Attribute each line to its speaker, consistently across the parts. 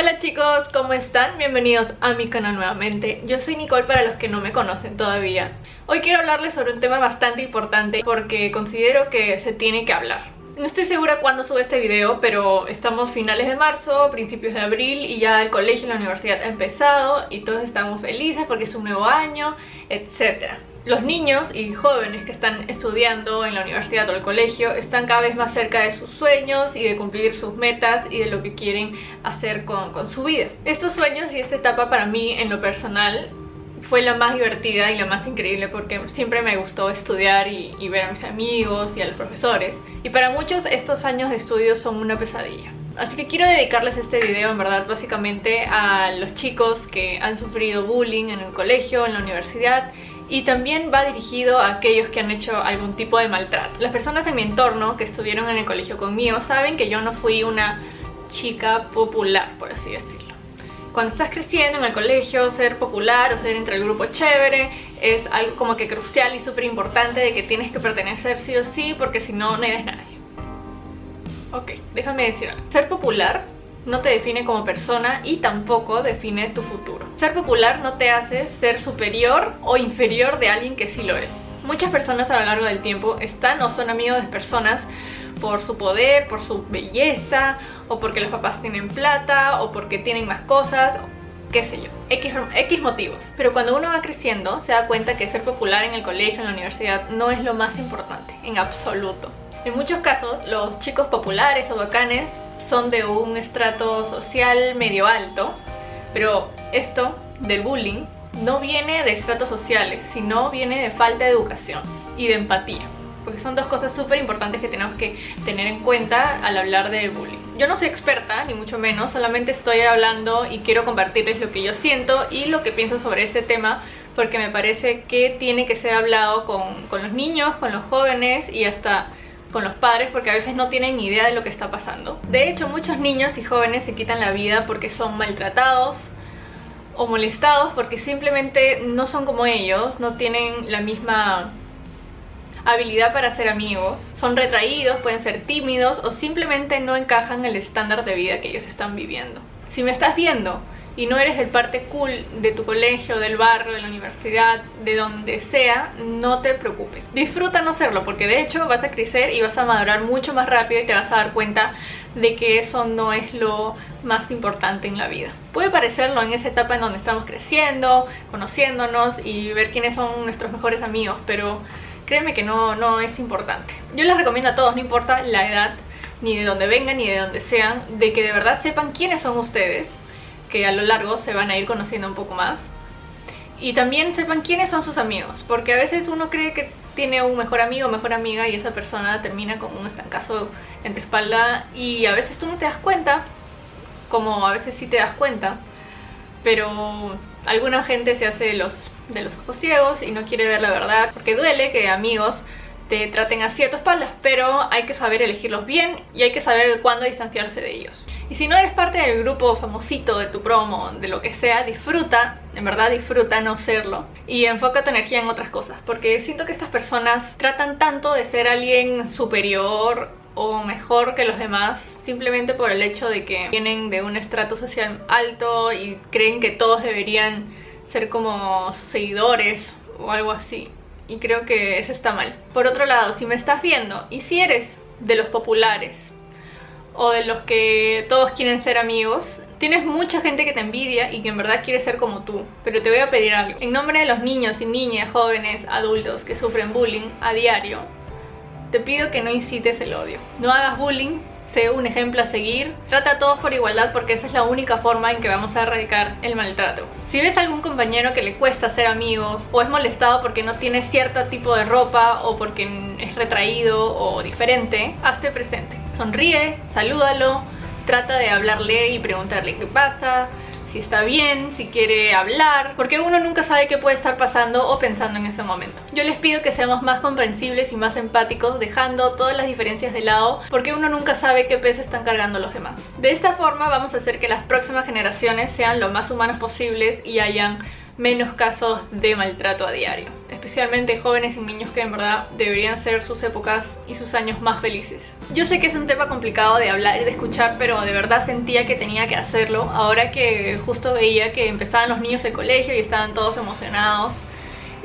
Speaker 1: Hola chicos, ¿cómo están? Bienvenidos a mi canal nuevamente. Yo soy Nicole para los que no me conocen todavía. Hoy quiero hablarles sobre un tema bastante importante porque considero que se tiene que hablar. No estoy segura cuándo sube este video, pero estamos finales de marzo, principios de abril y ya el colegio y la universidad ha empezado y todos estamos felices porque es un nuevo año, etc. Los niños y jóvenes que están estudiando en la universidad o el colegio están cada vez más cerca de sus sueños y de cumplir sus metas y de lo que quieren hacer con, su vida. Estos sueños y esta etapa para mí en lo personal fue la más divertida y la más increíble porque siempre me gustó estudiar y, y, ver a mis amigos y a los profesores. Y para muchos estos años de estudio son una pesadilla. Así que quiero dedicarles este video en verdad básicamente a los chicos que han sufrido bullying en el colegio, en la universidad y también va dirigido a aquellos que han hecho algún tipo de maltrato. Las personas en mi entorno que estuvieron en el colegio conmigo saben que yo no fui una chica popular, por así decirlo. Cuando estás creciendo en el colegio, ser popular o ser entre el grupo chévere es algo como que crucial y súper importante de que tienes que pertenecer sí o sí porque si no, no eres nadie. Ok, déjame decir algo. Ser popular no te define como persona y tampoco define tu futuro. Ser popular no te hace ser superior o inferior de alguien que sí lo es. Muchas personas a lo largo del tiempo están o son amigos de personas por su poder, por su belleza, o porque los papás tienen plata, o porque tienen más cosas, qué sé yo, X, X motivos. Pero cuando uno va creciendo se da cuenta que ser popular en el colegio, en la universidad, no es lo más importante, en absoluto. En muchos casos, los chicos populares o bacanes son de un estrato social medio alto, pero esto del bullying no viene de estratos sociales, sino viene de falta de educación y de empatía. Porque son dos cosas súper importantes que tenemos que tener en cuenta al hablar del bullying. Yo no soy experta, ni mucho menos, solamente estoy hablando y quiero compartirles lo que yo siento y lo que pienso sobre este tema porque me parece que tiene que ser hablado con, con los niños, con los jóvenes y hasta con los padres porque a veces no tienen ni idea de lo que está pasando. De hecho, muchos niños y jóvenes se quitan la vida porque son maltratados o molestados porque simplemente no son como ellos, no tienen la misma habilidad para ser amigos, son retraídos, pueden ser tímidos o simplemente no encajan en el estándar de vida que ellos están viviendo. Si me estás viendo y no eres el parte cool de tu colegio, del barrio, de la universidad, de donde sea, no te preocupes. Disfruta no serlo, porque de hecho vas a crecer y vas a madurar mucho más rápido y te vas a dar cuenta de que eso no es lo más importante en la vida. Puede parecerlo en esa etapa en donde estamos creciendo, conociéndonos y ver quiénes son nuestros mejores amigos, pero créeme que no, no es importante. Yo les recomiendo a todos, no importa la edad, ni de dónde vengan, ni de dónde sean, de que de verdad sepan quiénes son ustedes que a lo largo se van a ir conociendo un poco más. Y también sepan quiénes son sus amigos, porque a veces uno cree que tiene un mejor amigo o mejor amiga y esa persona termina con un estancazo en tu espalda y a veces tú no te das cuenta, como a veces sí te das cuenta, pero alguna gente se hace de los, de los ojos ciegos y no quiere ver la verdad, porque duele que amigos te traten así a tu espaldas, pero hay que saber elegirlos bien y hay que saber cuándo distanciarse de ellos. Y si no eres parte del grupo famosito de tu promo, de lo que sea, disfruta, en verdad disfruta no serlo y enfoca tu energía en otras cosas porque siento que estas personas tratan tanto de ser alguien superior o mejor que los demás simplemente por el hecho de que vienen de un estrato social alto y creen que todos deberían ser como sus seguidores o algo así y creo que eso está mal. Por otro lado, si me estás viendo y si eres de los populares o de los que todos quieren ser amigos, tienes mucha gente que te envidia y que en verdad quiere ser como tú. Pero te voy a pedir algo. En nombre de los niños y niñas, jóvenes, adultos que sufren bullying a diario, te pido que no incites el odio. No hagas bullying, sé un ejemplo a seguir. Trata a todos por igualdad porque esa es la única forma en que vamos a erradicar el maltrato. Si ves a algún compañero que le cuesta ser amigos o es molestado porque no tiene cierto tipo de ropa o porque es retraído o diferente, hazte presente sonríe, salúdalo, trata de hablarle y preguntarle qué pasa, si está bien, si quiere hablar, porque uno nunca sabe qué puede estar pasando o pensando en ese momento. Yo les pido que seamos más comprensibles y más empáticos, dejando todas las diferencias de lado, porque uno nunca sabe qué peso están cargando los demás. De esta forma vamos a hacer que las próximas generaciones sean lo más humanos posibles y hayan menos casos de maltrato a diario. Especialmente jóvenes y niños que en verdad deberían ser sus épocas y sus años más felices. Yo sé que es un tema complicado de hablar y de escuchar, pero de verdad sentía que tenía que hacerlo. Ahora que justo veía que empezaban los niños de colegio y estaban todos emocionados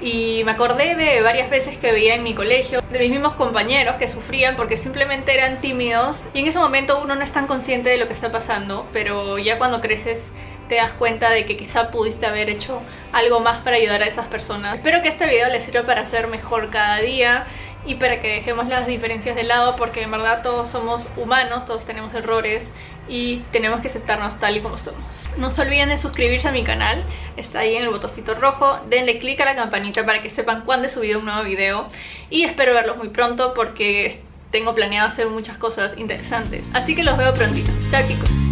Speaker 1: y me acordé de varias veces que veía en mi colegio de mis mismos compañeros que sufrían porque simplemente eran tímidos y en ese momento uno no es tan consciente de lo que está pasando pero ya cuando creces te das cuenta de que quizá pudiste haber hecho algo más para ayudar a esas personas. Espero que este video les sirva para ser mejor cada día y para que dejemos las diferencias de lado porque en verdad todos somos humanos, todos tenemos errores y tenemos que aceptarnos tal y como somos. No se olviden de suscribirse a mi canal, está ahí en el botoncito rojo, denle click a la campanita para que sepan cuándo he subido un nuevo video y espero verlos muy pronto porque tengo planeado hacer muchas cosas interesantes. Así que los veo prontito. Chao chicos.